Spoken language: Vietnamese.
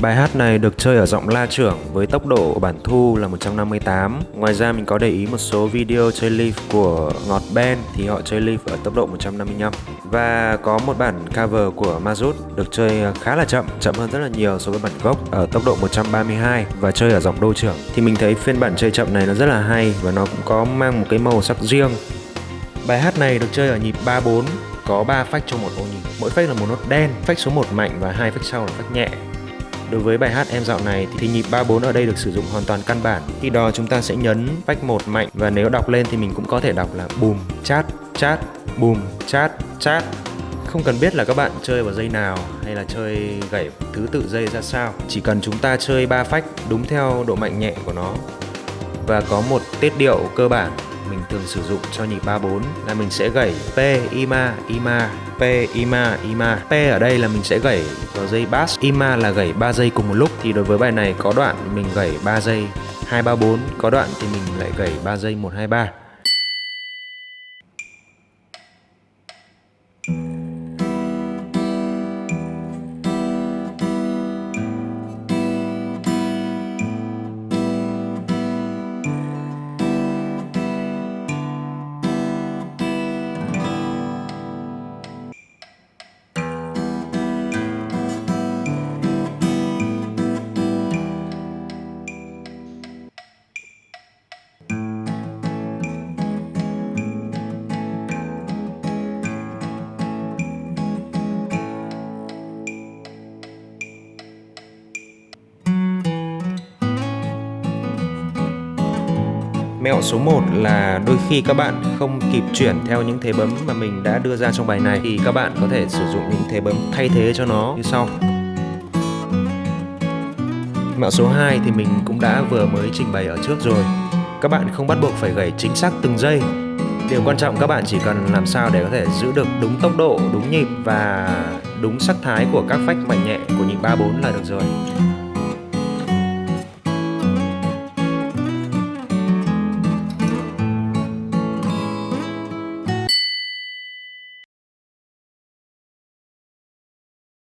Bài hát này được chơi ở giọng la trưởng với tốc độ bản thu là 158 Ngoài ra mình có để ý một số video chơi leaf của Ngọt Band thì họ chơi leaf ở tốc độ 155 Và có một bản cover của Mazut được chơi khá là chậm, chậm hơn rất là nhiều so với bản gốc ở tốc độ 132 và chơi ở giọng đô trưởng. Thì mình thấy phiên bản chơi chậm này nó rất là hay và nó cũng có mang một cái màu sắc riêng. Bài hát này được chơi ở nhịp 3-4 có 3 phách trong một ô nhịp. Mỗi phách là một nốt đen, phách số 1 mạnh và hai phách sau là phách nhẹ. Đối với bài hát em dạo này thì nhịp 3-4 ở đây được sử dụng hoàn toàn căn bản. Khi đó chúng ta sẽ nhấn phách một mạnh và nếu đọc lên thì mình cũng có thể đọc là bùm, chát, chát, bùm, chát, chát. Không cần biết là các bạn chơi vào dây nào hay là chơi gảy thứ tự dây ra sao. Chỉ cần chúng ta chơi ba phách đúng theo độ mạnh nhẹ của nó và có một tiết điệu cơ bản mình thường sử dụng cho nhịp 34 là mình sẽ gảy P, Ima, Ima, P, Ima, Ima. P ở đây là mình sẽ gảy vào dây bass, Ima là gảy 3 giây cùng một lúc. Thì đối với bài này có đoạn mình gảy 3 giây 234 có đoạn thì mình lại gảy 3 giây 1, 2, 3. Mẹo số 1 là đôi khi các bạn không kịp chuyển theo những thế bấm mà mình đã đưa ra trong bài này thì các bạn có thể sử dụng những thế bấm thay thế cho nó như sau. Mẹo số 2 thì mình cũng đã vừa mới trình bày ở trước rồi. Các bạn không bắt buộc phải gảy chính xác từng giây. Điều quan trọng các bạn chỉ cần làm sao để có thể giữ được đúng tốc độ, đúng nhịp và đúng sắc thái của các phách mạnh nhẹ của nhịp 3 4 là được rồi.